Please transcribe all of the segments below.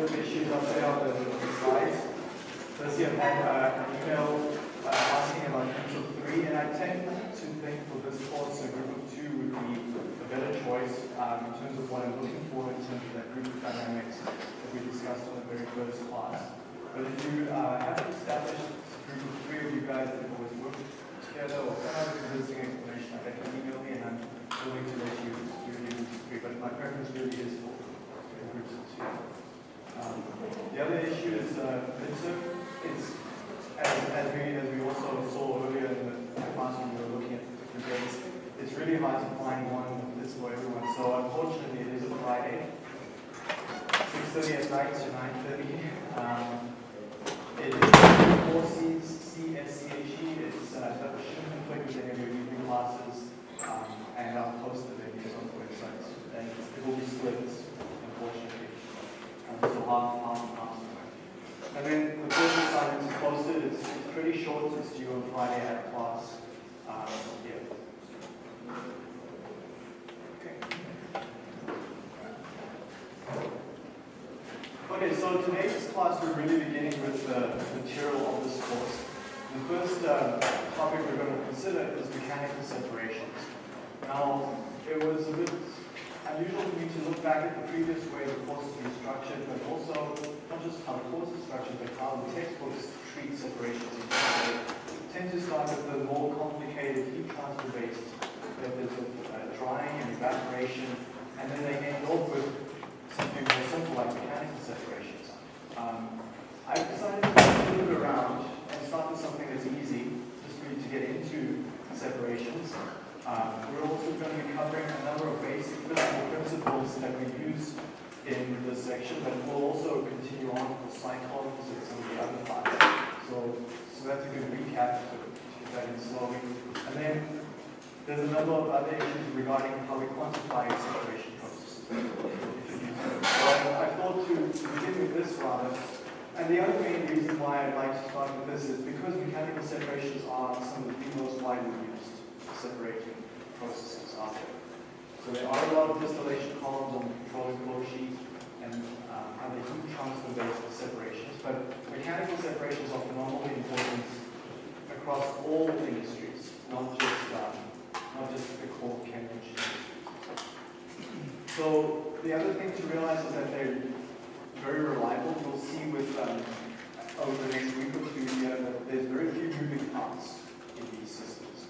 bit of issues on the, slides. Firstly, I've had uh, an email uh, asking about groups of three, and I tend to think for this course, a group of two would be a better choice um, in terms of what I'm looking for in terms of that group of dynamics that we discussed on the very first class. But if you uh, have established a group of three of you guys that have always worked together or some other visiting information, I can email me and I'm willing to let you do the group of three. But my preference really is for groups of two. Um, the other issue is uh. It's as, as we as we also saw earlier in the class when we were looking at different days, it's really hard to find one that's for everyone. So unfortunately, it is a Friday, 6:30 at night to 9:30. Um, it is four C's, C, S, C, H, E. It's uh, shouldn't conflict with any of your evening classes, um, and I'll post the videos on the website. And it will be split. Half, half, half. And then the first assignment is posted. It's, pretty short. It's due on Friday at class. Um, yeah. Okay. Okay, so today's class we're really beginning with the material of this course. The first uh, topic we're going to consider is mechanical separations. Now, it was a bit unusual for me to look back at the previous way the course been structured, but also not just how the course is structured, but how the textbooks treat separations. They tend to start with the more complicated heat transfer-based methods of uh, drying and evaporation, and then they end off with something more simple like mechanical separations. Um, I decided to move it around and start with something that's easy, just for you to get into separations. Um, we're also going to be covering a number of basic physical principles that we use in this section, but we'll also continue on with psychology and some of the other parts. So, so that's a good recap to get that in slowly. And then there's a number of other issues regarding how we quantify separation processes. So I, I thought to begin with this rather, and the other main reason why I'd like to start with this is because mechanical separations are some of the most widely used separating processes out there. So there are a lot of distillation columns on the controlling flow sheet and um, other heat transfer-based separations, but mechanical separations are phenomenally important across all industries, not just um, not just the core industries. So the other thing to realize is that they're very reliable. You'll see with um, over the next week or two here that there's very few moving parts in these systems.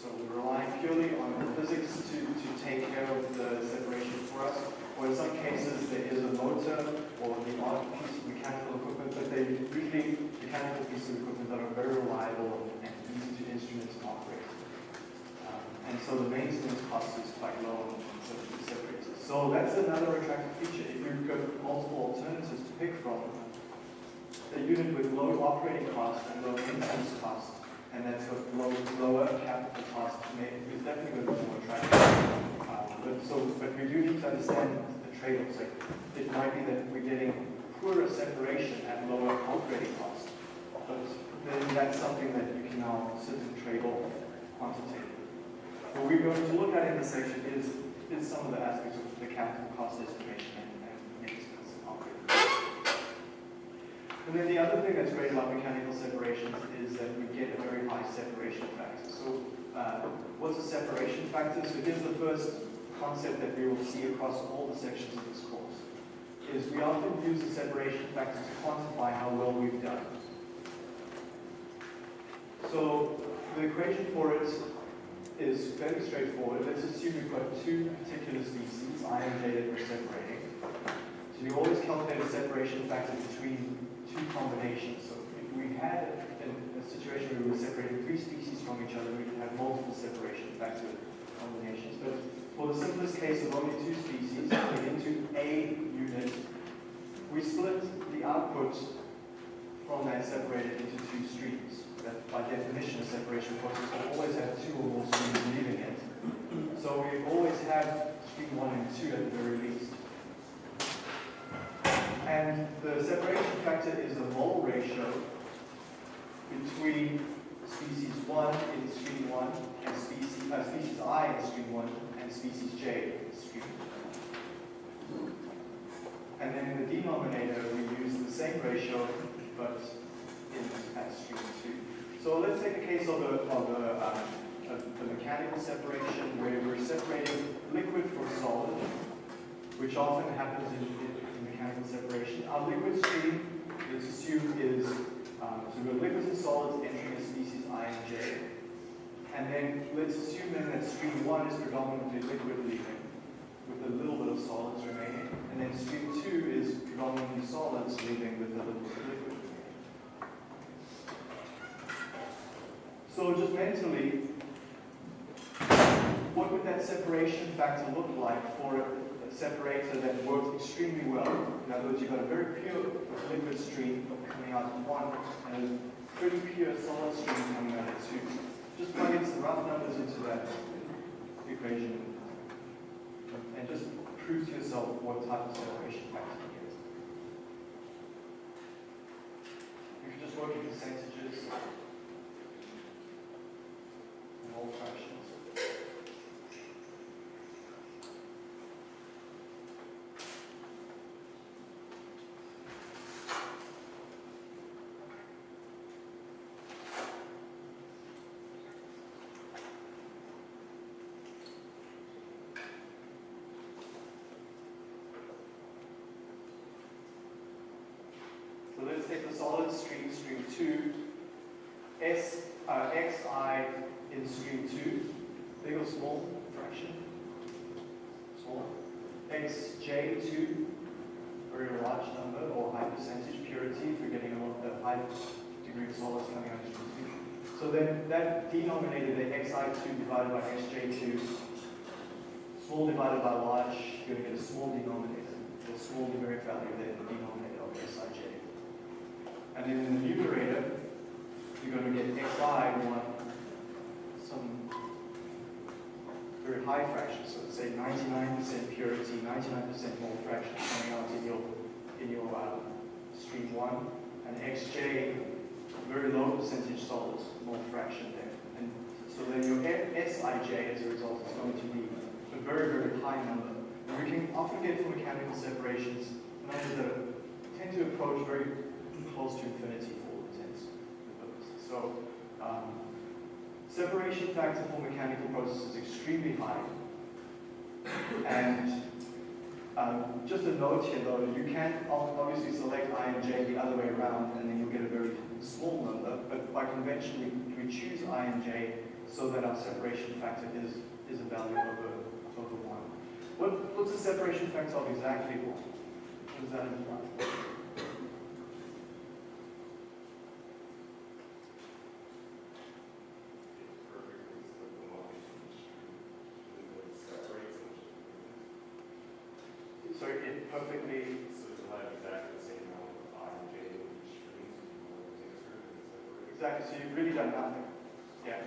So we rely purely on the physics to, to take care of the separation for us. Or in some cases there is a motor or the odd piece of mechanical equipment, but they're usually pieces of equipment that are very reliable and easy to instrument and operate. Um, and so the maintenance cost is quite low in such separators. So that's another attractive feature. If you've got multiple alternatives to pick from, a unit with low operating cost and low maintenance cost, and that's got low, lower capital cost, is definitely going to be more attractive. Um, but, so, but we do need to understand the trade-offs. Like, it might be that we're getting poorer separation at lower operating cost, but then that's something that you can now sit and trade off quantitatively. What we're going to look at in this section is, is some of the aspects of the capital cost estimation and, and maintenance and then the other thing that's great about mechanical separations is that we get a very high separation factor. So uh, what's a separation factor? So here's the first concept that we will see across all the sections of this course, is we often use the separation factor to quantify how well we've done. So the equation for it is fairly straightforward. Let's assume we've got two particular species, I and J, that we're separating. So you always calculate a separation factor between two combinations. So if we had a, a situation where we were separating three species from each other, we could have multiple separation factor combinations. But for the simplest case of only two species into a unit, we split the output that separated into two streams. That by definition, a separation process will always have two or more streams leaving it. So we always have stream one and two at the very least. And the separation factor is the mole ratio between species 1 in stream 1 and species, uh, species I in stream 1 and species J in stream 1. And then in the denominator, we use the same ratio, but in two. So let's take the case of the, of the, uh, of the mechanical separation where we're separating liquid from solid, which often happens in, in, mechanical separation. Our liquid stream, let's assume, is um, so we've got liquids and solids entering a species I and J. And then let's assume then that stream one is predominantly liquid leaving, with a little bit of solids remaining. And then stream two is predominantly solids leaving with a little bit of liquid remaining. So just mentally, what would that separation factor look like for a separator that works extremely well? In other words, you've got a very pure liquid stream coming out of one and a pretty pure solid stream coming out of two. Just plug in some rough numbers into that equation and just prove to yourself what type of separation factor you get. You can just work in percentages So let's take the solid stream, stream 2, S, uh, xi in stream 2, big or small fraction? Small. xj2, very large number or high percentage purity if you're getting a lot of the high degree of solids coming out of stream 2. So then that denominator, the xi2 divided by xj2, small divided by large, you're going to get a small denominator, a small numeric value there, the denominator of sij. And then in the numerator, you're going to get xi one, some very high fractions, so say 99% purity, 99% mole fraction coming out in your, in your um, stream one, and xj, very low percentage solids, mole fraction there. And so then your Sij as a result is going to be a very, very high number. And we can often get for mechanical separations numbers that tend to approach very close to infinity for all intents and purposes. So um, separation factor for mechanical processes is extremely high. And um, just a note here though, you can obviously select I and J the other way around and then you'll get a very small number, but by convention we, we choose I and J so that our separation factor is, is a value over, over 1. What, what's the separation factor of exactly 1? What does that imply? So it perfectly, exactly, so you've really done nothing. Yeah,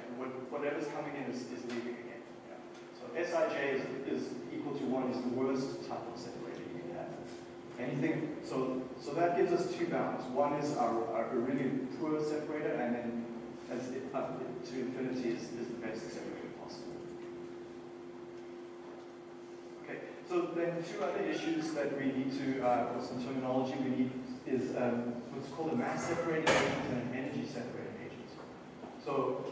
whatever's coming in is, is leaving again. Yeah. So Sij is, is equal to 1 is the worst type of separator you can have. Anything, so, so that gives us two bounds. One is our, our really poor separator, and then as it, up to infinity is, is the best separator possible. Okay, so then two other issues that we need to, uh, or some terminology we need is um, what's called a mass agent and an energy agent. So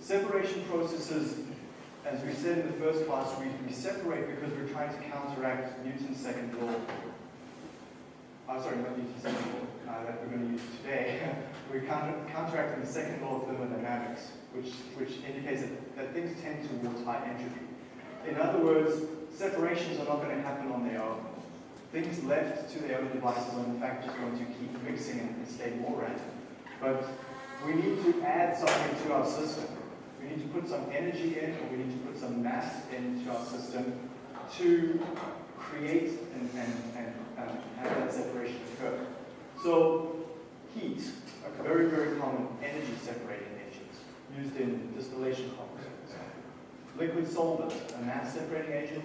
separation processes, as we said in the first class, we, we separate because we're trying to counteract Newton's second law. Uh, sorry, not Newton's second law uh, that we're going to use today. we're counter, counteracting the second law of thermodynamics, which, which indicates that, that things tend towards high entropy. In other words, separations are not going to happen on their own. Things left to their own devices are in fact just going to keep mixing and stay more random. But we need to add something to our system. We need to put some energy in, or we need to put some mass into our system to create and, and, and have that separation occur. So heat, a very, very common energy separating agent used in distillation processes. Liquid solvent, a mass separating agent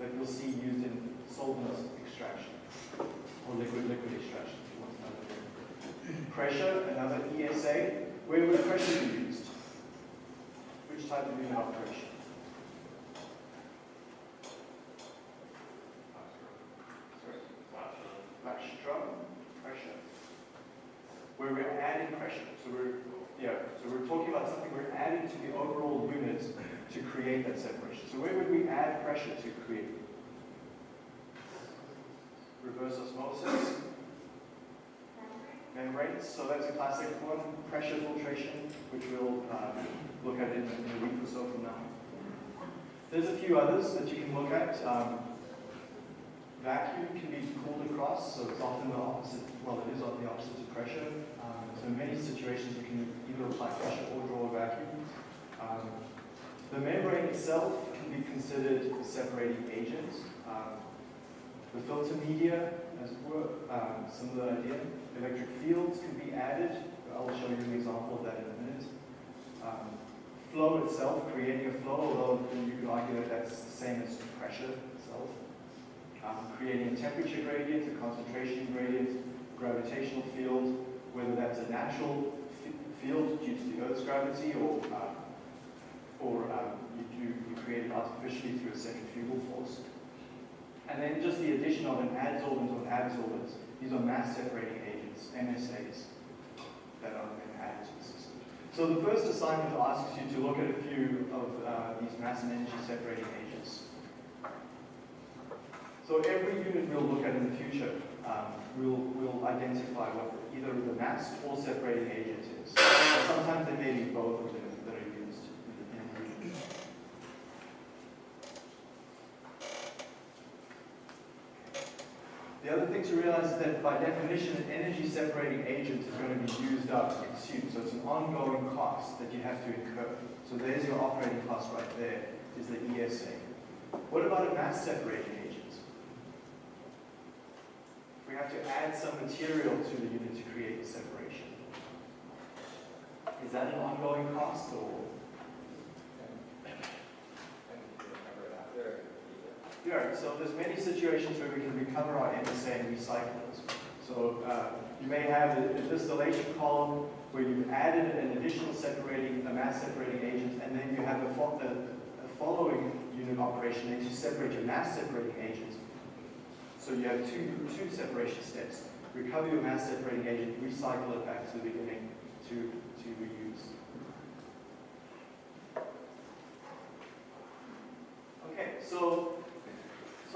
that you'll see used in solvent extraction or liquid liquid extraction pressure, another ESA, where would pressure be used? Which type of inoculation? Flash drum, pressure. Where we're adding pressure. So we're yeah, so we're talking about something we're adding to the overall unit to create that separation. So where would we add pressure to create? Reverse osmosis. Membranes, so that's a classic one. Pressure filtration, which we'll uh, look at in, in, a week or so from now. There's a few others that you can look at. Um, vacuum can be cooled across, so it's often the opposite, well, it is often the opposite of pressure. Um, so in many situations, you can either apply pressure or draw a vacuum. Um, the membrane itself can be considered a separating agent. Um, the filter media, as it were, um, similar idea. Electric fields can be added. I'll show you an example of that in a minute. Um, flow itself, creating a flow, although you could argue that that's the same as pressure itself. Um, creating a temperature gradient, a concentration gradient, gravitational field, whether that's a natural field due to the Earth's gravity or uh, or um, you, you create it artificially through a centrifugal force. And then just the addition of an absorbent or adsorbent. These are mass separating agents, MSAs, that are added to the system. So the first assignment asks you to look at a few of uh, these mass and energy separating agents. So every unit we'll look at in the future, um, we'll, we'll identify what either the mass or separating agent is. sometimes they may be both of them. The other thing to realize is that by definition, an energy separating agent is going to be used up, consumed. So it's an ongoing cost that you have to incur. So there's your operating cost right there, is the ESA. What about a mass separating agent? We have to add some material to the unit to create the separation. Is that an ongoing cost or Yeah, so there's many situations where we can recover our MSA and recycle it. So uh, you may have a, a, distillation column where you've added an additional separating, a mass separating agent, and then you have a, fo a, a following unit operation and you separate your mass separating agent. So you have two, two separation steps. Recover your mass separating agent, recycle it back to the beginning to, to reuse. Okay, so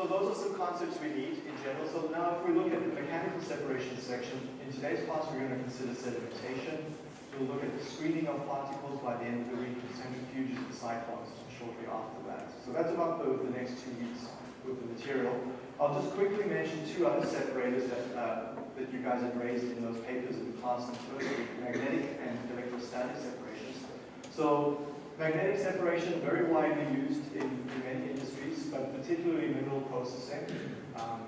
so those are some concepts we need in general. So now if we look at the mechanical separation section, in today's class we're going to consider sedimentation. We'll look at the screening of particles by the end of the week, the centrifuges, the cyclones shortly after that. So that's about the, the next two weeks with the material. I'll just quickly mention two other separators that, uh, that you guys have raised in those papers in class and first, magnetic and electrostatic separations. So magnetic separation, very widely used in, in many industries, but particularly in mineral processing. Um,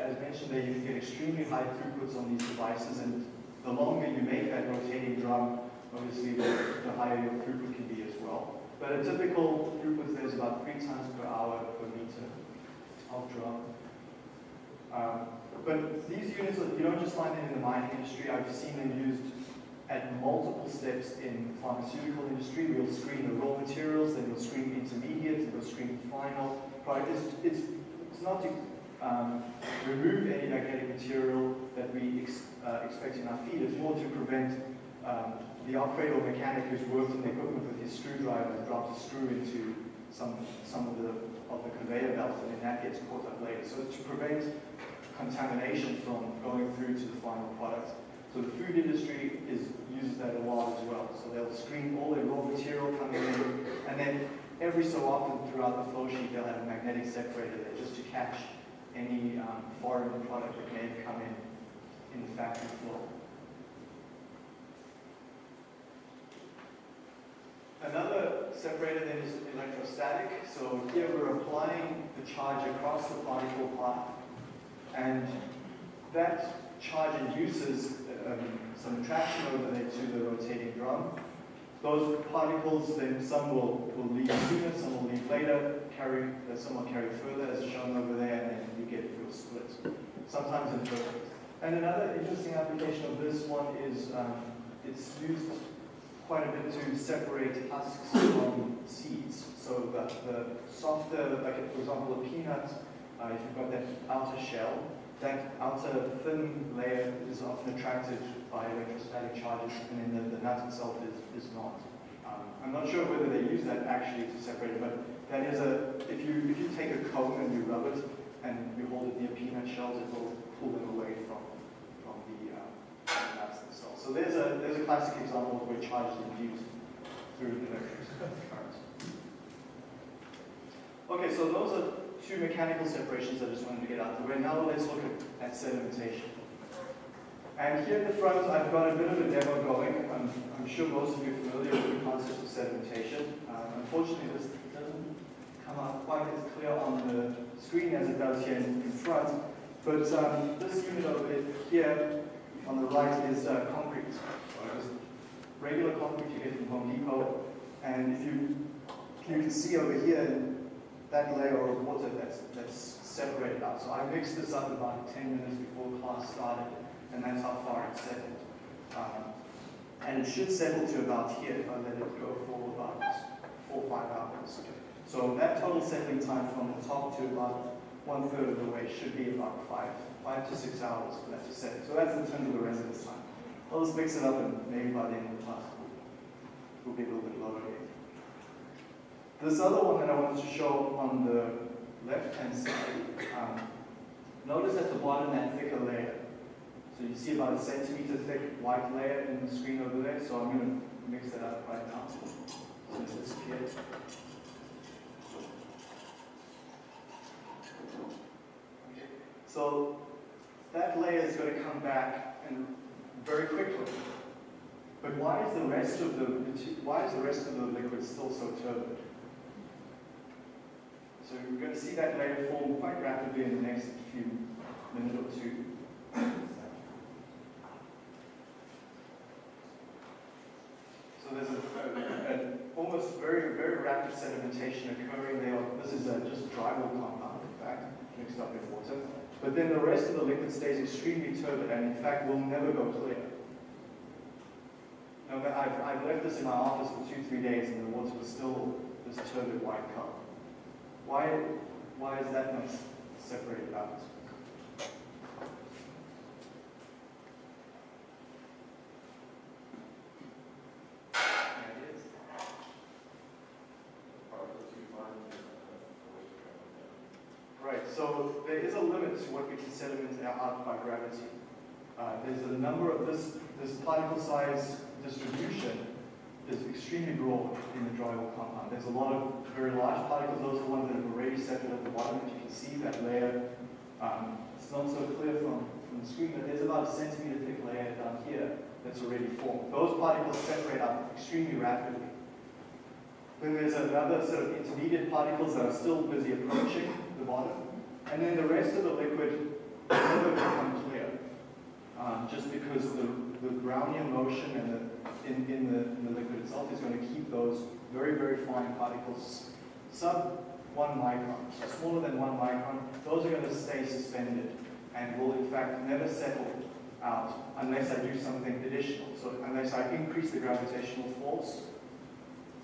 as, mentioned there, you can get extremely high throughputs on these devices, and the longer you make that rotating drum, obviously the, the higher your throughput can be as well. But a typical throughput there is about three times per hour per meter of drum. Um, but these units, you don't just find them in the mining industry. I've seen them used at multiple steps in pharmaceutical industry. We'll screen the raw materials, then we'll screen intermediate, then we'll screen final product. It's, it's, it's not to um, remove any magnetic material that we ex, uh, expect in our feed. It's more to prevent um, the operator or mechanic who's worked on the equipment with his screwdriver and drops a screw into some, some of the of the conveyor belt and then that gets caught up later. So it's to prevent contamination from going through to the final product. So the food industry is, uses that a lot as well. So they'll screen all their raw material coming in, and then every so often throughout the flow sheet, they'll have a magnetic separator there just to catch any um, foreign product that may have come in in the factory flow. Another separator then is electrostatic. So here we're applying the charge across the particle path, and that charge induces um, some traction over there to the rotating drum. Those particles, then some will, will leave sooner, some will leave later, carry, uh, some will carry further as shown over there, and then you get your split. Sometimes imperfect. And another interesting application of this one is um, it's used quite a bit to separate husks from seeds. So the, the softer, like for example a peanut, uh, if you've got that outer shell, that outer thin layer is often attracted by electrostatic charges, and then the, the nut itself is, is not. Um, I'm not sure whether they use that actually to separate it, but that is a, if you, if you take a comb and you rub it and you hold it near peanut shells, it will pull them away from, from the, um, nuts themselves. So there's a, there's a classic example of where charge is induced through electric current. Okay, so those are two mechanical separations I just wanted to get out of the way. Now let's look at, at sedimentation. And here at the front, I've got a bit of a demo going. I'm, I'm sure most of you are familiar with the concept of sedimentation. Um, unfortunately, this doesn't come out quite as clear on the screen as it does here in, in front. But um, this unit over here on the right is uh, concrete. Just regular concrete you get from Home Depot. And if you, you can see over here, that layer of water that's, that's separated out. So I mixed this up about 10 minutes before class started, and that's how far it settled. Um, and it should settle to about here if I let it go for about four or five hours. So that total settling time from the top to about one third of the way should be about five, five to six hours for that to settle. So that's in terms of the residence time. I'll just mix it up and maybe by the end of the class we'll, be a little bit lower here. This other one that I wanted to show on the left-hand side, um, notice at the bottom that thicker layer. So you see about a centimeter thick white layer in the screen over there. So I'm going to mix that up right now. So it's disappeared. So that layer is going to come back and very quickly. But why is the rest of the why is the rest of the liquid still so turbid? So we're going to see that layer form quite rapidly in the next few minutes or two. So there's a, a, a, almost very, very rapid sedimentation occurring there. This is a just drywall compound, in fact, mixed up with water. But then the rest of the liquid stays extremely turbid and in fact will never go clear. Now, I've, I've left this in my office for two, three days and the water was still this turbid white color. Why, why is that not separated out? Right, so there is a limit to what we can sediment out by gravity. Uh, there's a number of this, this particle size distribution is extremely broad in the drywall compound. There's a lot of very large particles. Those are the ones that have already settled at the bottom. As you can see, that layer, um, it's not so clear from, from the screen, but there's about a centimeter thick layer down here that's already formed. Those particles separate out extremely rapidly. Then there's another sort of intermediate particles that are still busy approaching the bottom. And then the rest of the liquid never become clear, um, just because the, the Brownian motion and the in, in, the, in the liquid itself is going to keep those very, very fine particles sub one micron, so smaller than one micron. Those are going to stay suspended and will in fact never settle out unless I do something additional. So unless I increase the gravitational force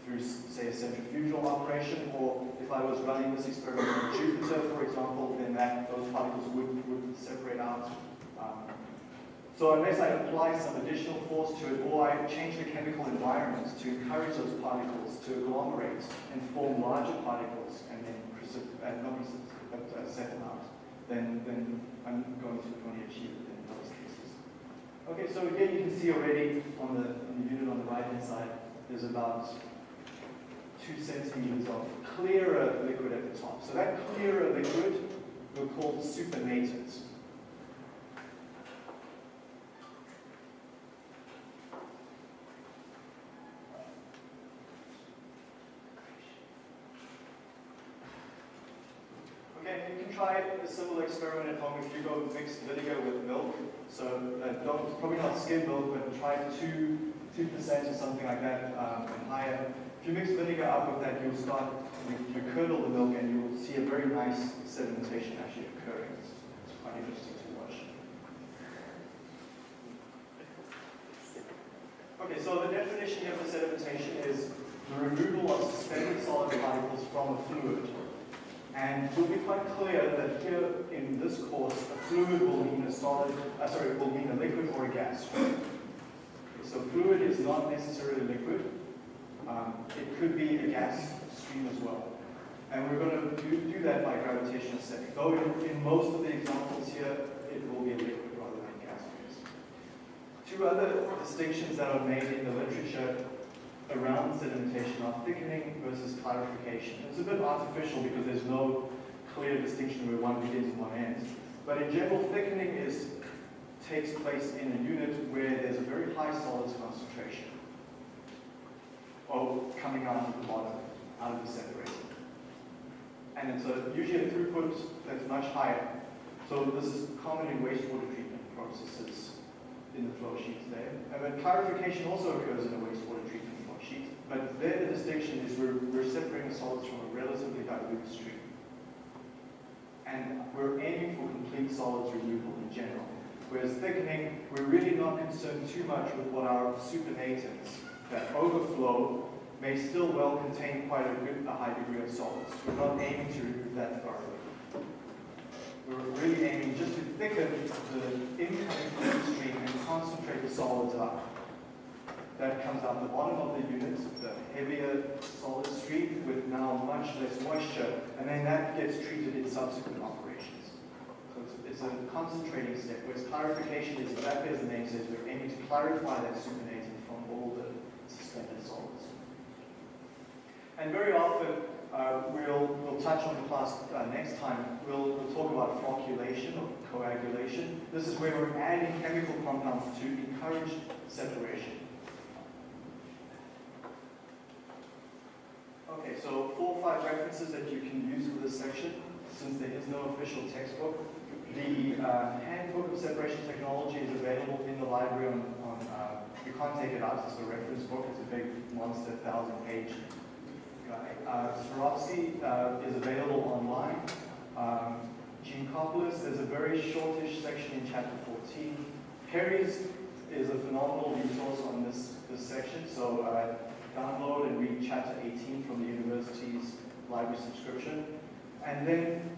through, say, a centrifugal operation, or if I was running this experiment on Jupiter, for example, then that those particles would, would separate out so unless I apply some additional force to it, or I change the chemical environment to encourage those particles to agglomerate and form larger particles and then uh, not but uh, settle out, then, then I'm going to only achieve it in those cases. Okay, so here you can see already on the, on the unit on the right-hand side, there's about two centimeters of clearer liquid at the top. So that clearer liquid we'll call supernatant. Try a similar experiment at home if you go mix vinegar with milk. So uh, don't, probably not skim milk, but try 2, 2% or something like that um, and higher. If you mix vinegar up with that, you'll start, you, you curdle the milk and you'll see a very nice sedimentation actually occurring. It's quite interesting to watch. Okay, so the definition here for sedimentation is the removal of suspended solid particles from a fluid And we'll be quite clear that here in this course, a fluid will mean a solid, uh, sorry, it will mean a liquid or a gas. So fluid is not necessarily liquid. Um, it could be a gas stream as well. And we're going to do, do that by gravitational setting. Though in, in most of the examples here, it will be a liquid rather than a gas. Two other distinctions that are made in the literature around sedimentation are thickening versus clarification. It's a bit artificial because there's no clear distinction where one begins and one ends. But in general, thickening is takes place in a unit where there's a very high solids concentration or coming out of the bottom, out of the separator. And it's a, usually a throughput that's much higher. So this is common in wastewater treatment processes in the flow sheets there. And then clarification also occurs in a wastewater treatment. But there the distinction is we're, we're separating solids from a relatively dilute stream. And we're aiming for complete solids removal in general. Whereas thickening, we're really not concerned too much with what our supernatants that overflow may still well contain quite a, good, a high degree of solids. We're not aiming to remove that thoroughly. We're really aiming just to thicken the incoming stream and concentrate the solids out. That comes out the bottom of the unit, the heavier solid stream with now much less moisture, and then that gets treated in subsequent operations. So it's, it's a concentrating step, whereas clarification is exactly as the name says, we're aiming to clarify that supernatant from all the suspended solids. And very often, uh, we'll, we'll touch on the class uh, next time, we'll, we'll talk about flocculation or coagulation. This is where we're adding chemical compounds to encourage separation. Okay, so four or five references that you can use for this section, since there is no official textbook. The uh, handbook of separation technology is available in the library on, on uh, you can't take it out, it's a reference book, it's a big monster thousand page guy. Uh, uh, is available online. Um, Geankoplis, there's a very shortish section in chapter 14. Perry's is a phenomenal resource on this, this section, so uh, download and read chapter 18 from the university's library subscription. And then,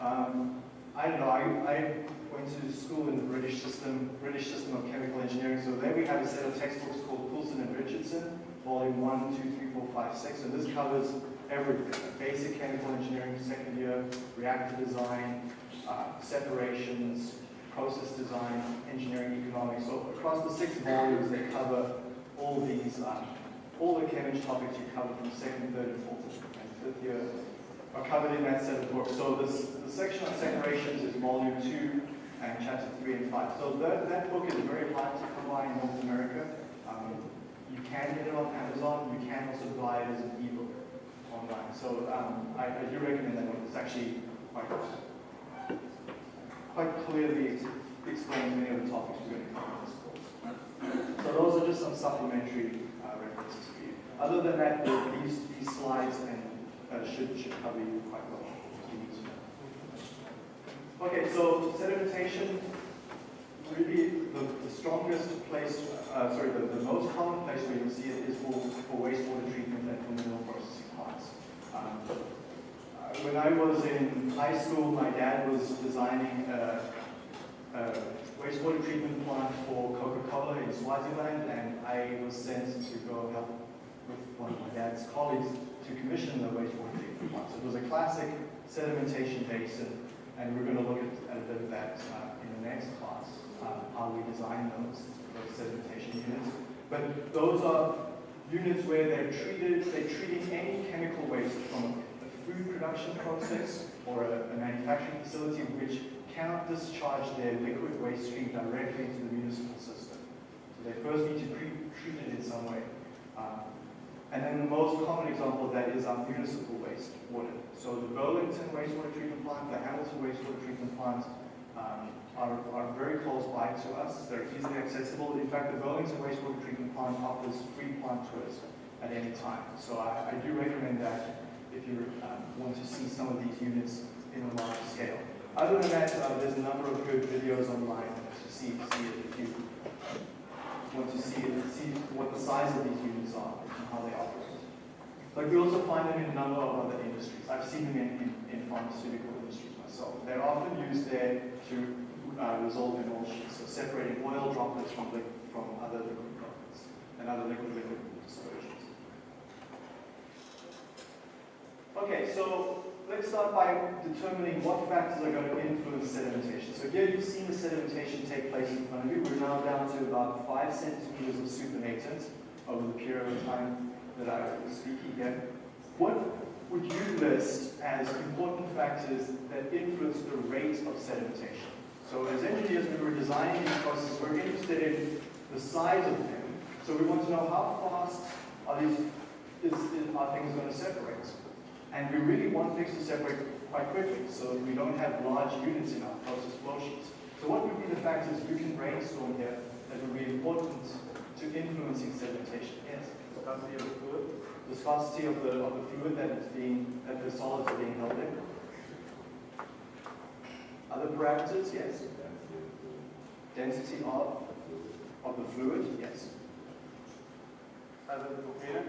um, I don't know, I, I went to school in the British system, British system of chemical engineering, so there we have a set of textbooks called Coulson and Richardson, volume 1, 2, 3, 4, 5, 6, and this covers everything. Basic chemical engineering, second year, reactor design, uh, separations, process design, engineering, economics. So across the six volumes, they cover all these, um, all the Cambridge topics you cover from second, third, and fourth, and fifth year are covered in that set of books. So this, the section on separations is volume two and chapter three and five. So that, that book is very hard to come by in North America. Um, you can get it on Amazon. You can also buy it as an ebook online. So um, I, I, do recommend that one. It's actually quite, quite clearly explains many of the topics we're going to cover in this course. So those are just some supplementary you. Other than that, these, these slides and uh, should, should cover you quite well. Okay, so sedimentation, really the, the strongest place, uh, sorry, the, the most common place where you'll see it is for, for wastewater treatment and for mineral processing plants. Um, uh, when I was in high school, my dad was designing a wastewater treatment plant for Coca-Cola in Swaziland, and I was sent to go help with one of my dad's colleagues to commission the wastewater treatment plant. So it was a classic sedimentation basin, and we're going to look at, at a bit of that uh, in the next class, uh, how we design those, those sedimentation units. But those are units where they're treated, they're treating any chemical waste from a food production process or a, a manufacturing facility which cannot discharge their liquid waste stream directly into the municipal system. So they first need to treat it in some way. Um, and then the most common example of that is our municipal wastewater. So the Burlington wastewater treatment plant, the Hamilton wastewater treatment plant um, are, are very close by to us. They're easily accessible. In fact, the Burlington wastewater treatment plant offers free plant tours at any time. So I, I do recommend that if you um, want to see some of these units in a large scale. Other than that, uh, there's a number of good videos online to see, see it if you want to see it, see what the size of these units are and how they operate. But we also find them in a number of other industries. I've seen them in, in, in pharmaceutical industries myself. They're often used there to uh, resolve emulsions, so separating oil droplets from, li- from other liquid droplets and other liquid-liquid dispersions. Okay, so let's start by determining what factors are going to influence sedimentation. So here you've seen the sedimentation take place in front of you. We're now down to about five centimeters of supernatant over the period of time that I was speaking here. What would you list as important factors that influence the rate of sedimentation? So as engineers, we were designing these processes, we're interested in the size of them. So we want to know how fast are these is, is, are things going to separate? And we really want things to separate quite quickly, so we don't have large units in our process flow sheets. So what would be the factors you can brainstorm here that would be important to influencing sedimentation? Yes? Viscosity of the fluid. Viscosity of the, of the fluid that is being, that the solids are being held in. Other parameters, yes? Density of, of the fluid, yes. The container.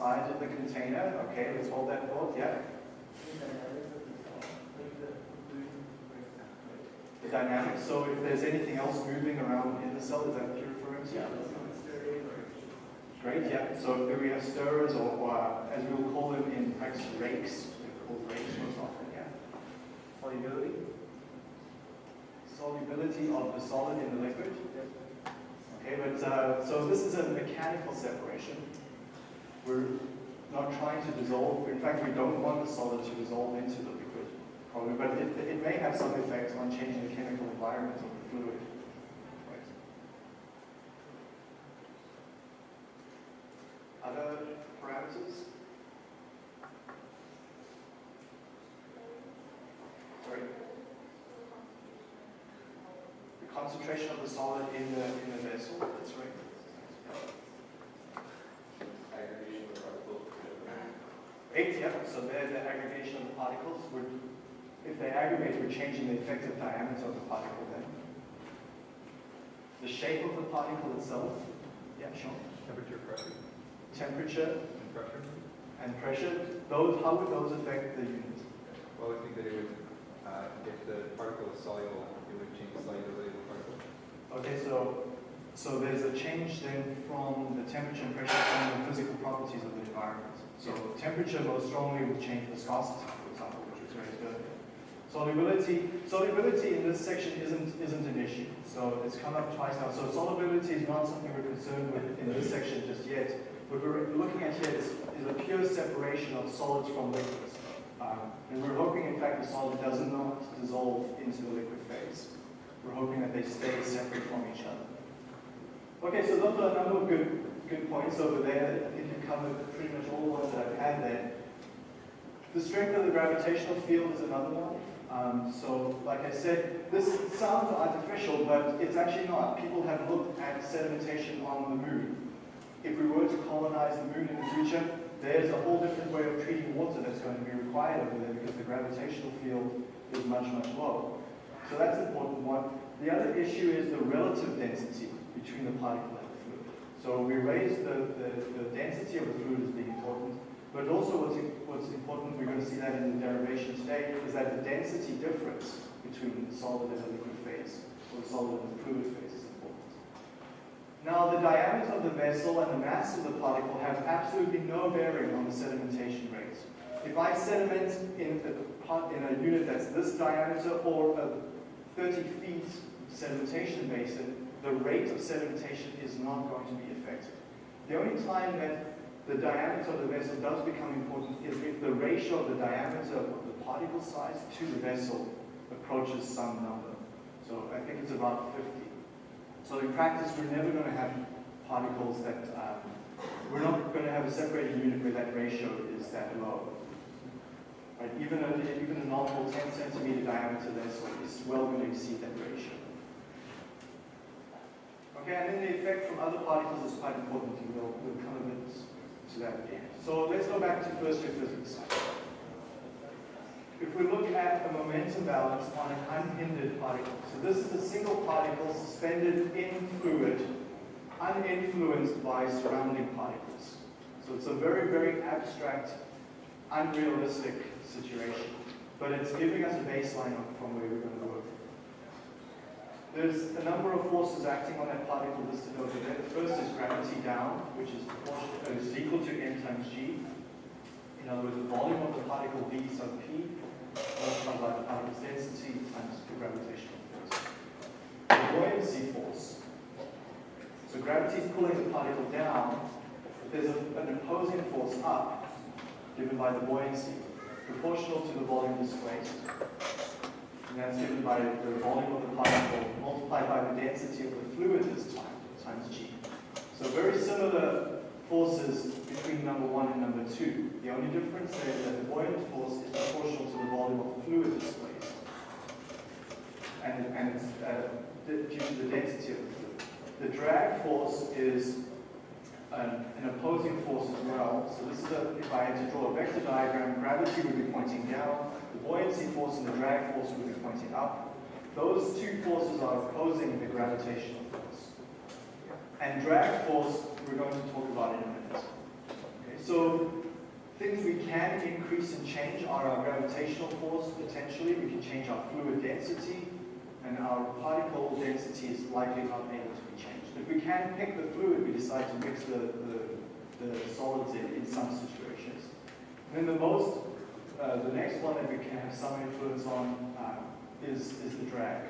Size of the container, okay, let's hold that thought, yeah. The dynamics, so if there's anything else moving around in the cell, is that what you're referring to? Great, yeah. So if we have stirrers or, or as we will call them in practice, rakes, they're called rakes most often, yeah. Solubility. Solubility of the solid in the liquid. Okay, but uh, so this is a mechanical separation. We're not trying to dissolve. In fact, we don't want the solid to dissolve into the liquid, probably, but it, it may have some effect on changing the chemical environment of the fluid. Other parameters? Sorry? The concentration of the solid in the, in the vessel, that's right. Aggregation of particles. Yeah, so there the aggregation of the particles would, if they aggregate, we're changing the effective diameter of the particle then. The shape of the particle itself, yeah, sure. Temperature, pressure, Temperature and pressure. and pressure, those, how would those affect the unit? Well, I think that it would, uh, if the particle is soluble, it would change the solubility of the particle. Okay, so, so there's a change then from the temperature and pressure from the physical properties of the environment. So temperature most strongly would change viscosity, for example, which was very good. Solubility, solubility in this section isn't, isn't an issue. So it's come up twice now. So solubility is not something we're concerned with in this section just yet. What we're looking at here is, is a pure separation of solids from liquids. Um, and we're hoping, in fact, the solid does not dissolve into the liquid phase. We're hoping that they stay separate from each other. Okay, so those are a number of good, good points over there. I think you've covered pretty much all the ones that I've had there. The strength of the gravitational field is another one. Um, so, like I said, this sounds artificial, but it's actually not. People have looked at sedimentation on the moon. If we were to colonize the moon in the future, there's a whole different way of treating water that's going to be required over there because the gravitational field is much, much lower. So that's an important one. The other issue is the relative density between the particle and the fluid. So we raise the, the, the density of the fluid as being important, but also what's, what's important, we're going to see that in the derivation today, is that the density difference between the solid and the liquid phase, or the solid and the fluid phase is important. Now, the diameter of the vessel and the mass of the particle have absolutely no bearing on the sedimentation rate. If I sediment in a, part, in a unit that's this diameter or a 30 feet sedimentation basin, the rate of sedimentation is not going to be affected. The only time that the diameter of the vessel does become important is if the ratio of the diameter of the particle size to the vessel approaches some number. So I think it's about 50. So in practice, we're never going to have particles that, um, we're not going to have a separated unit where that ratio is that low. Right? Even, a, even a normal 10 centimeter diameter vessel is well going to exceed that ratio. Okay, and then the effect from other particles is quite important, we'll, we'll come a bit to that again. So let's go back to first year physics. If we look at a momentum balance on an unhindered particle, so this is a single particle suspended in fluid, uninfluenced by surrounding particles. So it's a very, very abstract, unrealistic situation, but it's giving us a baseline from where we're going to. There's a number of forces acting on that particle listed over there. The first is gravity down, which is proportional, uh, is equal to m times g. In other words, the volume of the particle v sub p multiplied by the particle's density times the gravitational force. The buoyancy force. So gravity is pulling the particle down. There's a, an opposing force up, given by the buoyancy, proportional to the volume displaced. That's given by the volume of the particle multiplied by the density of the fluid this time, times g. So very similar forces between number one and number two. The only difference is that the buoyant force is proportional to the volume of the fluid displaced. And, and uh, due to the density of the fluid. The drag force is an, an opposing force as well. So this is a, if I had to draw a vector diagram, gravity would be pointing down, buoyancy force and the drag force would be pointing up. Those two forces are opposing the gravitational force. And drag force, we're going to talk about in a minute. Okay, so things we can increase and change are our gravitational force, potentially. We can change our fluid density, and our particle density is likely not able to be changed. If we can pick the fluid, we decide to mix the, the, the solids in, in some situations. And then the most, uh, the next one that we can have some influence on uh, is, is the drag.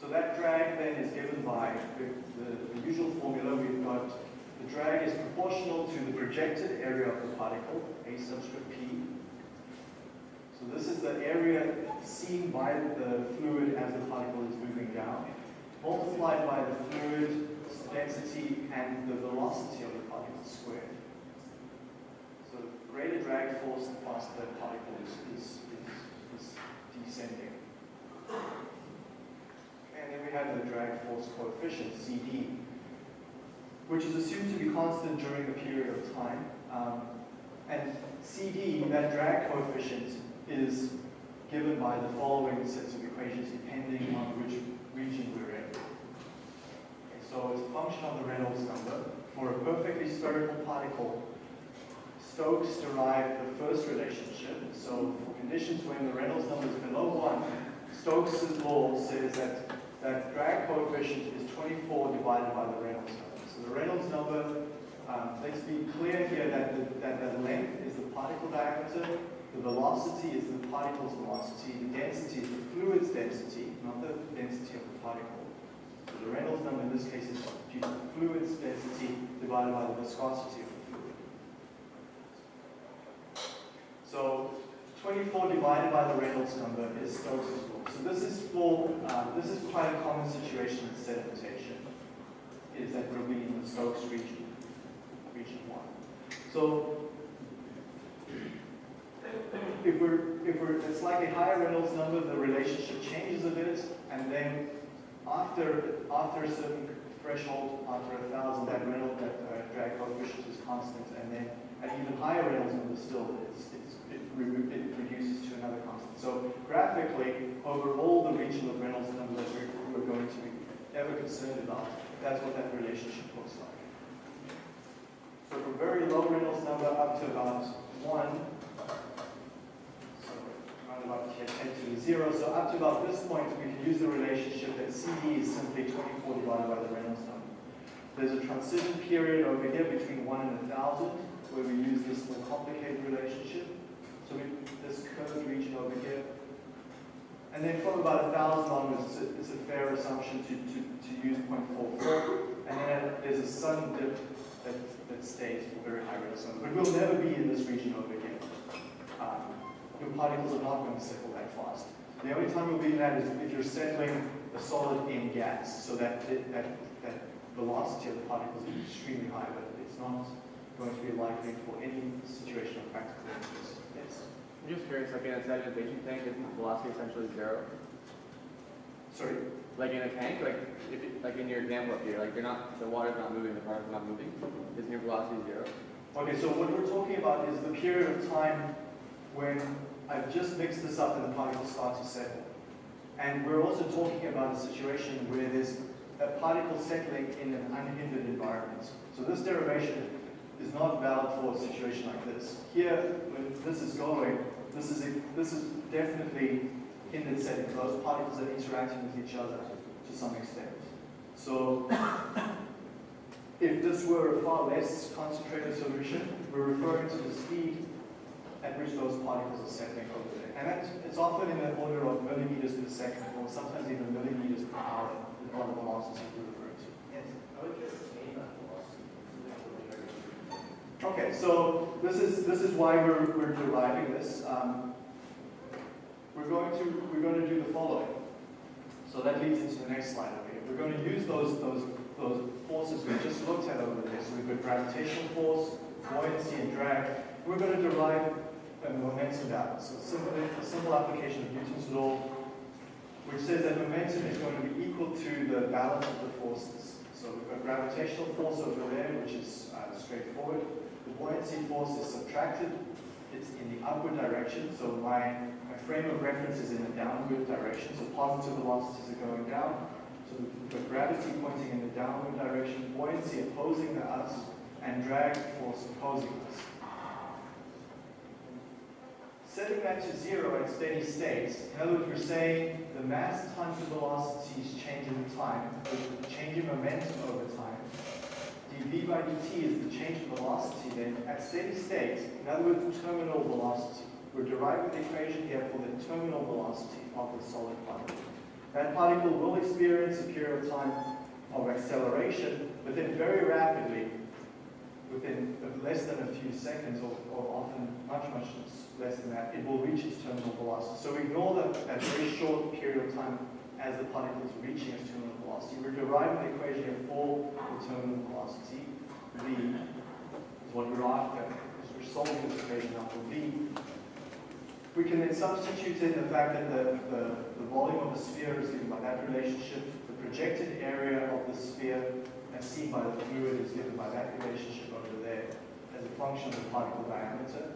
So that drag then is given by the, the, the usual formula. We've got the drag is proportional to the projected area of the particle, A subscript P. So this is the area seen by the fluid as the particle is moving down, multiplied by the fluid density and the velocity of the particle squared. Greater drag force, the faster the particle is, is, is, is descending. And then we have the drag force coefficient, CD, which is assumed to be constant during a period of time. Um, and CD, that drag coefficient, is given by the following sets of equations depending on which region we're in. Okay, so it's a function of the Reynolds number. For a perfectly spherical particle, Stokes derived the first relationship. So for conditions when the Reynolds number is below 1, Stokes' law says that that drag coefficient is 24 divided by the Reynolds number. So the Reynolds number, um, let's be clear here that the, that the length is the particle diameter, the velocity is the particle's velocity, the density is the fluid's density, not the density of the particle. So the Reynolds number in this case is due to the fluid's density divided by the viscosity of the fluid. So 24 divided by the Reynolds number is Stokes' law. So this is for, um, this is quite a common situation in sedimentation, is that we'll be in the Stokes region, region one. So if we're, if we're at slightly higher Reynolds number, the relationship changes a bit, and then after, after a certain threshold, after a thousand, that Reynolds, that uh, drag coefficient is constant, and then at even higher Reynolds number still, it's, it's, it, reduces to another constant. So graphically, over all the region of Reynolds number that we're, going to be ever concerned about, that's what that relationship looks like. So from very low Reynolds number up to about one, so round about here, 10 to the zero. So up to about this point, we can use the relationship that CD is simply 24 divided by the Reynolds number. There's a transition period over here between 1 and 1,000 where we use this more complicated relationship. So we, this curved region over here. And then from about 1,000 onwards, it's a, it's a fair assumption to, to, to use 0.44. And then there's a sudden dip that, that stays for very high Reynolds number. But we'll never be in this region over here. Um, your particles are not going to settle that fast. The only time you'll be in that is if you're settling a solid in gas, so that that that velocity of the particles is extremely high, but it's not going to be likely for any situation of practical interest. I'm just curious, like in a sedimentation tank, isn't the velocity essentially zero? Sorry. Like in a tank, like if it, like in your example up here, like they're not the water's not moving, the particle's not moving. Isn't your velocity zero? Okay, so what we're talking about is the period of time when I've just mixed this up and the particles start to settle. And we're also talking about a situation where there's a particle settling in an unhindered environment. So this derivation is not valid for a situation like this. Here, when this is going, this is, this is definitely hindered setting. Those particles are interacting with each other to some extent. So if this were a far less concentrated solution, we're referring to the speed at which those particles are settling over there. And that's, it's often in the order of millimeters per second, or sometimes even millimeters per hour, is what the velocity we're referring to. Yes? I would just aim at velocity. Okay, so this is, this is why we're, we're deriving this. Um, we're going to, we're going to do the following. So that leads into the next slide Okay. We're going to use those, those, those forces we just looked at over there. So we've got gravitational force, buoyancy, and drag. We're going to derive a momentum balance. So simple, a simple application of Newton's law, which says that momentum is going to be equal to the balance of the forces. So we've got gravitational force over there, which is uh, straightforward. The buoyancy force is subtracted. It's in the upward direction, so my, my frame of reference is in the downward direction, so positive velocities are going down. So got gravity pointing in the downward direction, buoyancy opposing the us, and drag force opposing us. Setting that to zero at steady state, in other words, we're saying the mass times the velocity is changing in time, the change in momentum over time. Dv by dt is the change in velocity then at steady state, in other words, terminal velocity. We're deriving the equation here for the terminal velocity of the solid particle. That particle will experience a period of time of acceleration, but then very rapidly, within less than a few seconds, or, or often much, much less than that, it will reach its terminal velocity. So ignore that, that very short period of time as the particle is reaching its terminal velocity. We're deriving the equation for the terminal velocity. V is what we're after, because we're solving this equation for V. We can then substitute in the fact that the, the, the volume of the sphere is given by that relationship, the projected area of the sphere as seen by the fluid is given by that relationship over there as a function of the particle diameter.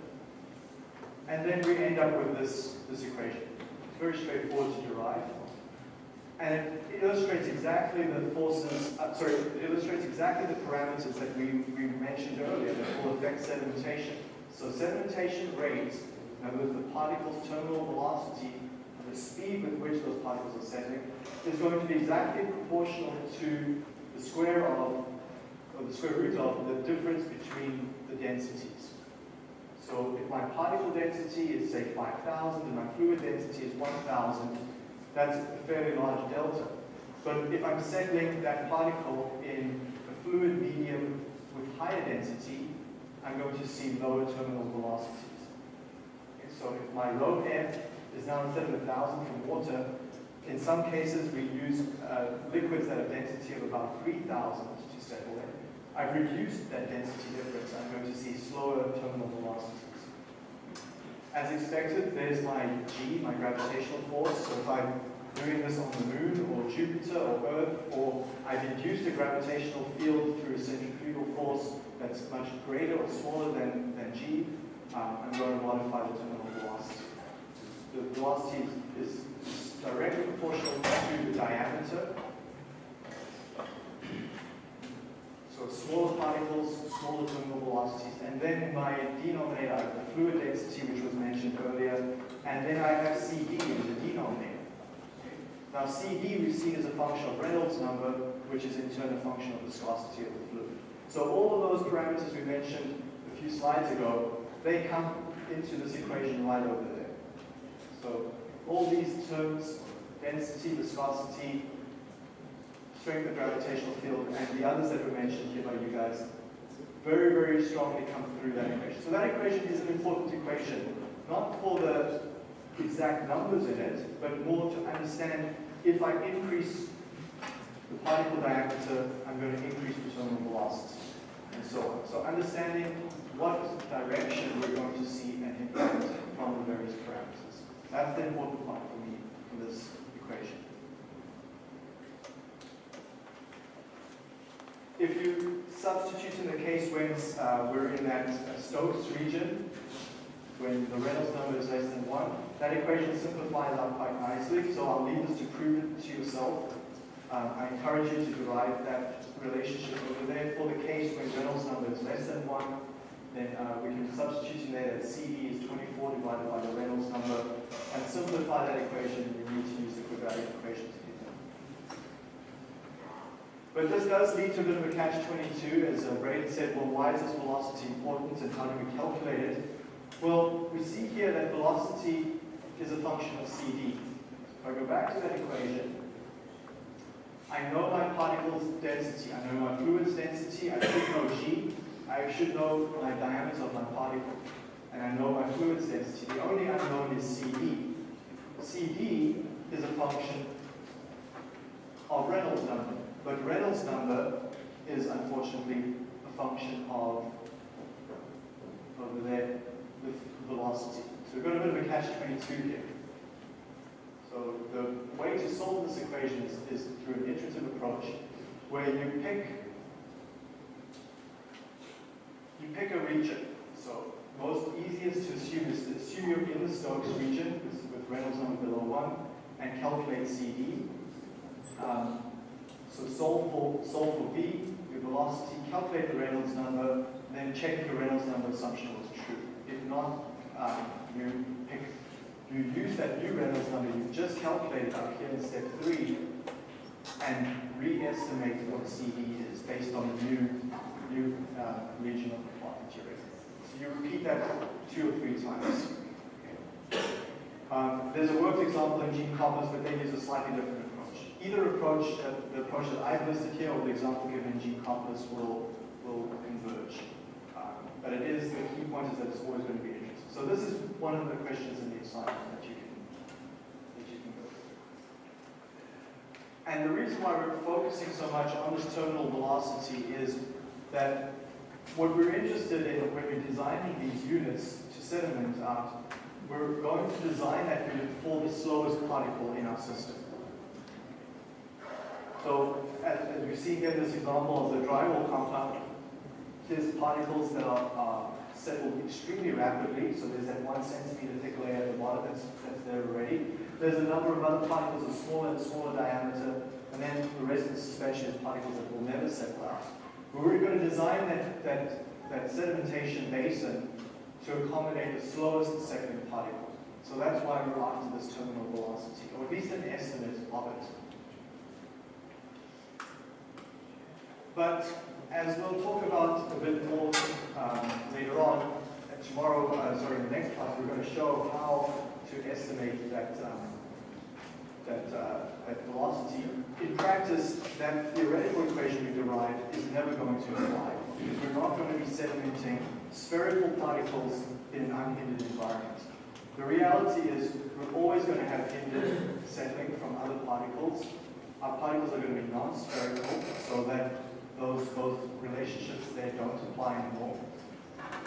And then we end up with this, this equation. It's very straightforward to derive. And it illustrates exactly the forces, uh, sorry, it illustrates exactly the parameters that we, we mentioned earlier that will affect sedimentation. So sedimentation rate, in other the particle's terminal velocity, the speed with which those particles are settling, is going to be exactly proportional to the square of, or the square root of the difference between the densities. So if my particle density is say 5,000 and my fluid density is 1,000, that's a fairly large delta. But if I'm settling that particle in a fluid medium with higher density, I'm going to see lower terminal velocities. Okay, so if my rho f is now instead of 1,000 from water, in some cases we use uh, liquids that have density of about 3,000 to settle in. I've reduced that density difference. I'm going to see slower terminal velocities. As expected, there's my G, my gravitational force. So if I'm doing this on the moon or Jupiter or Earth, or I've induced a gravitational field through a centrifugal force that's much greater or smaller than, than G, um, I'm going to modify the terminal velocity. The velocity is, is directly proportional to the diameter. So smaller particles, smaller terminal velocities, and then my denominator, the fluid density, which was mentioned earlier, and then I have CD in the denominator. Now CD we've seen as a function of Reynolds number, which is in turn a function of viscosity of the fluid. So all of those parameters we mentioned a few slides ago, they come into this equation right over there. So all these terms, density, viscosity, strength of gravitational field, and the others that were mentioned here by you guys, very, very strongly come through that equation. So that equation is an important equation, not for the exact numbers in it, but more to understand if I increase the particle diameter, I'm going to increase the terminal velocity, and so on. So understanding what direction we're going to see an impact from the various parameters. That's the important part for me for this equation. If you substitute in the case when uh, we're in that uh, Stokes region, when the Reynolds number is less than 1, that equation simplifies out quite nicely, so I'll leave this to prove it to yourself. Um, I encourage you to derive that relationship over there. For the case when Reynolds number is less than 1, then uh, we can substitute in there that CD is 24 divided by the Reynolds number and simplify that equation. You need to use the quadratic equation to do that. But this does lead to a bit of a catch-22, as uh, Braden said, well, why is this velocity important and how do we calculate it? Well, we see here that velocity is a function of CD. If I go back to that equation, I know my particle's density, I know my fluid's density, I should know G, I should know my diameter of my particle, and I know my fluid's density. The only unknown is CD. CD is a function of Reynolds number, but Reynolds number is unfortunately a function of over there with velocity. So we've got a bit of a catch-22 here. So the way to solve this equation is, is through an iterative approach where you pick you pick a region. So most easiest to assume is to assume you're in the Stokes region with, with Reynolds number below 1 and calculate CD. Um, so solve for, solve for V, your velocity, calculate the Reynolds number, then check if your Reynolds number assumption was true. If not, um, you pick, you use that new Reynolds number you just calculated up here in step 3 and re-estimate what CD is based on the new, new uh, region of the plot that you're in. So you repeat that two or three times. Um, there's a worked example in Gene Compass, but they use a slightly different. Either approach, uh, the approach that I've listed here or the example given in Gene Compass will, will converge. Um, but it is, the key point is that it's always going to be interesting. So this is one of the questions in the assignment that you can, that you can go through. And the reason why we're focusing so much on this terminal velocity is that what we're interested in when we're designing these units to sediment out, we're going to design that unit for the slowest particle in our system. So as, as we see here this example of the drywall compound, there's particles that are, are settled extremely rapidly. So there's that one centimeter thick layer at the bottom that's, that's there already. There's a number of other particles of smaller and smaller diameter, and then the rest of the suspension is particles that will never settle out. But we're going to design that, that, that sedimentation basin to accommodate the slowest settling particle. So that's why we're after this terminal velocity, or at least an estimate of it. But as we'll talk about a bit more um, later on, tomorrow, uh, sorry, in the next class, we're going to show how to estimate that, um, that, uh, that velocity. In practice, that theoretical equation we derived is never going to apply, because we're not going to be sedimenting spherical particles in an unhindered environment. The reality is we're always going to have hindered settling from other particles. Our particles are going to be non-spherical, so that those, those relationships they don't apply anymore.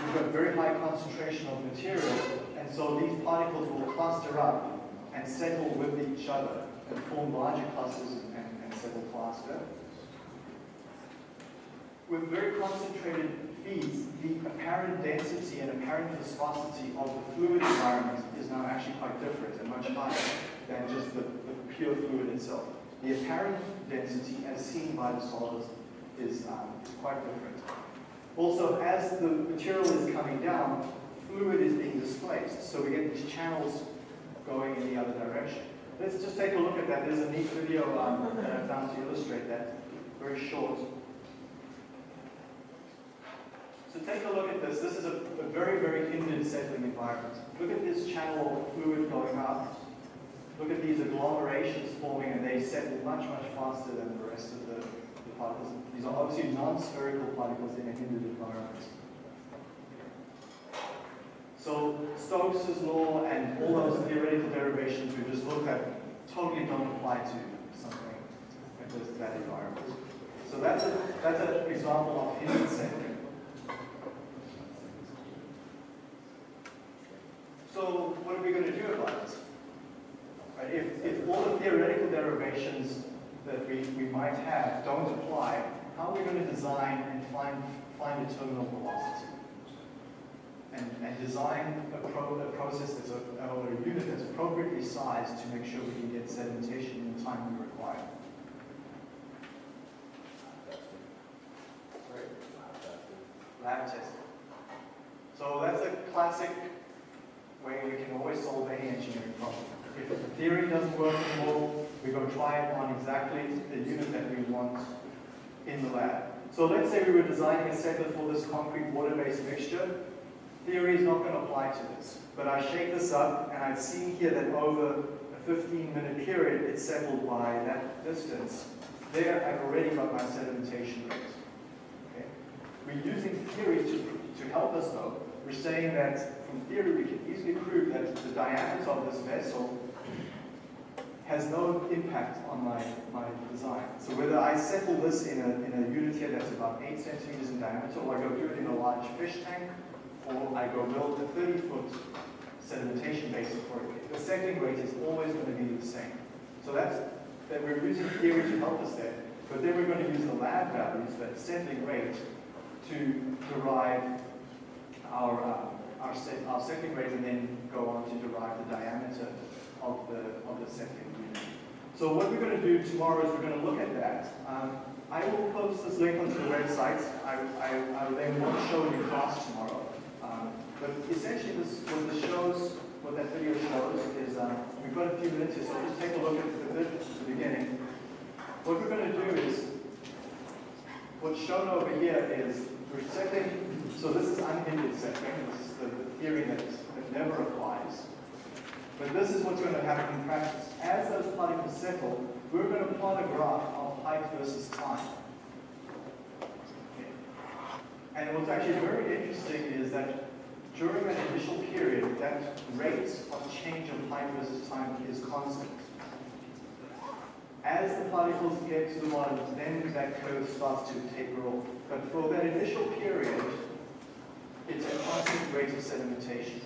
We've got very high concentration of material, and so these particles will cluster up and settle with each other and form larger clusters and, and settle faster. With very concentrated feeds, the apparent density and apparent viscosity of the fluid environment is now actually quite different and much higher than just the, the pure fluid itself. The apparent density, as seen by the solids, is um, quite different. Also, as the material is coming down, fluid is being displaced, so we get these channels going in the other direction. Let's just take a look at that. There's a neat video um, that I found to illustrate that, very short. So take a look at this. This is a, a very, very hindered settling environment. Look at this channel of fluid going up. Look at these agglomerations forming, and they settle much, much faster than the rest of the, the particles. These are obviously non-spherical particles in a hindered environment. So Stokes' law and all those theoretical derivations we just looked at totally don't apply to something like this, that environment. So that's a that's an example of hindered settling. So what are we going to do about it? Right, if, if all the theoretical derivations that we, we might have don't apply, how are we going to design and find, find a terminal velocity? And, and design a, pro, a process that's a, or a unit that's appropriately sized to make sure we can get sedimentation in the time we require. Lab testing. So that's a classic way we can always solve any engineering problem. If the theory doesn't work anymore, we're going to try it on exactly the unit that we want in the lab. So let's say we were designing a settler for this concrete water-based mixture. Theory is not going to apply to this, but I shake this up and I've seen here that over a 15-minute period, it's settled by that distance. There, I've already got my sedimentation rate. Okay? We're using theory to, to help us though. We're saying that from theory, we can easily prove that the diameter of this vessel has no impact on my, my design. So whether I settle this in a, in a unit here that's about 8 centimeters in diameter, or I go do it in a large fish tank, or I go build a 30-foot sedimentation basin for it, the settling rate is always going to be the same. So that's, that we're using theory to help us there. But then we're going to use the lab values, that settling rate, to derive our, uh, our, set, our settling rate and then go on to derive the diameter of the, the unit. So what we're going to do tomorrow is we're going to look at that. Um, I will post this link onto the website. I, I, I then won't show it in class tomorrow. Um, but essentially this, what this shows, what that video shows is, um, we've got a few minutes here, so just take a look at the the beginning. What we're going to do is, what's shown over here is we're setting, so this is unhindered settling, this is the, the theory that, that never applies. But this is what's going to happen in practice. As those particles settle, we're going to plot a graph of height versus time. And what's actually very interesting is that during that initial period, that rate of change of height versus time is constant. As the particles get to the bottom, then that curve starts to taper off. But for that initial period, it's a constant rate of sedimentation.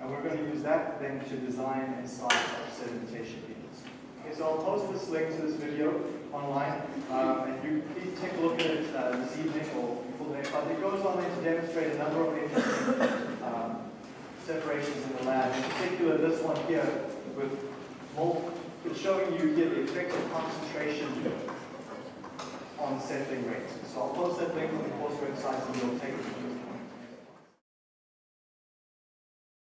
And we're going to use that then to design and size our sedimentation units. Okay, so I'll post this link to this video online, um, and you please take a look at it uh, this evening or before the next class. It goes on there to demonstrate a number of interesting um, separations in the lab. In particular, this one here with mul- it's showing you here the effective concentration on settling rates. So I'll post that link on the course website and you'll take from this